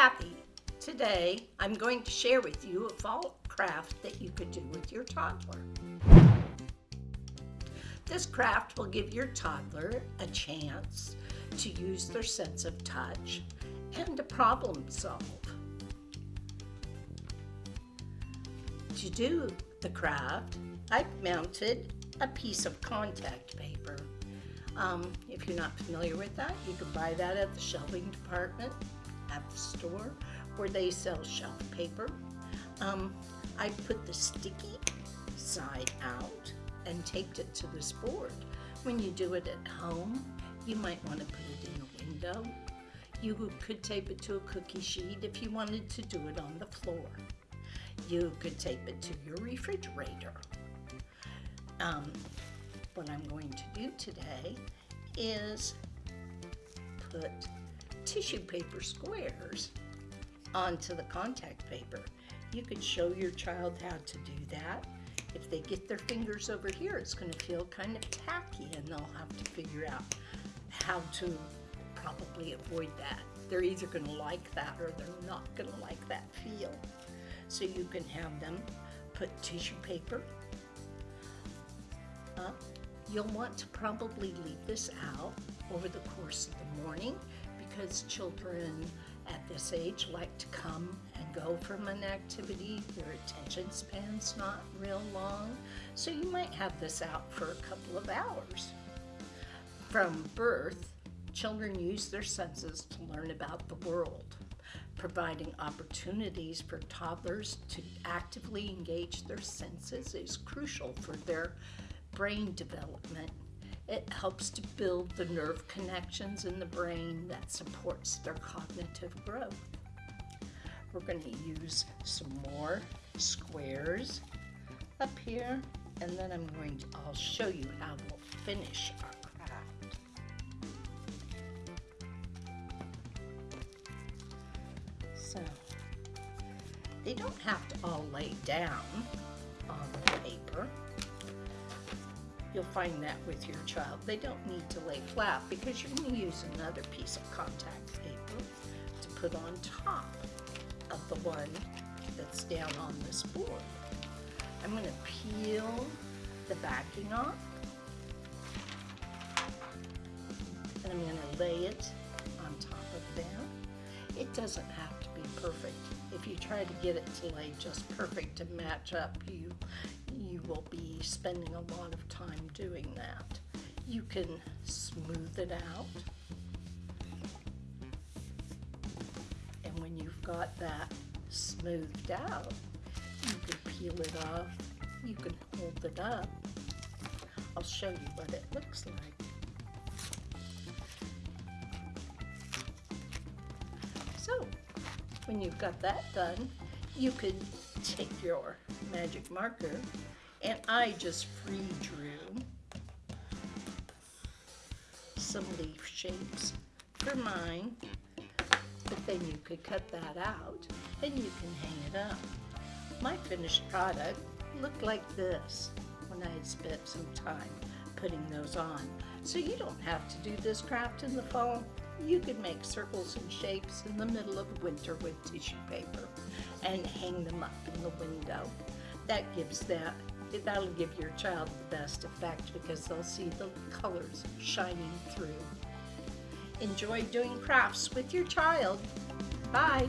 Kathy. Today, I'm going to share with you a fall craft that you could do with your toddler. This craft will give your toddler a chance to use their sense of touch and to problem solve. To do the craft, I've mounted a piece of contact paper. Um, if you're not familiar with that, you can buy that at the shelving department at the store where they sell shelf paper. Um, I put the sticky side out and taped it to this board. When you do it at home, you might want to put it in a window. You could tape it to a cookie sheet if you wanted to do it on the floor. You could tape it to your refrigerator. Um, what I'm going to do today is put tissue paper squares onto the contact paper. You could show your child how to do that. If they get their fingers over here, it's going to feel kind of tacky and they'll have to figure out how to probably avoid that. They're either going to like that or they're not going to like that feel. So you can have them put tissue paper up. You'll want to probably leave this out over the course of the morning because children at this age like to come and go from an activity. Their attention span's not real long, so you might have this out for a couple of hours. From birth, children use their senses to learn about the world. Providing opportunities for toddlers to actively engage their senses is crucial for their brain development it helps to build the nerve connections in the brain that supports their cognitive growth. We're going to use some more squares up here, and then I'm going to, I'll show you how we'll finish our craft. So, they don't have to all lay down on the paper. You'll find that with your child. They don't need to lay flat because you're going to use another piece of contact paper to put on top of the one that's down on this board. I'm going to peel the backing off and I'm going to lay it on top of there. It doesn't have to be perfect. If you try to get it to lay just perfect to match up, you you will be spending a lot of time doing that. You can smooth it out. And when you've got that smoothed out, you can peel it off. You can hold it up. I'll show you what it looks like. So, when you've got that done, you could take your magic marker and I just free drew some leaf shapes for mine but then you could cut that out and you can hang it up. My finished product looked like this when I had spent some time putting those on. So you don't have to do this craft in the fall. You could make circles and shapes in the middle of winter with tissue paper and hang them up in the window. That gives that, that'll give your child the best effect because they'll see the colors shining through. Enjoy doing crafts with your child. Bye.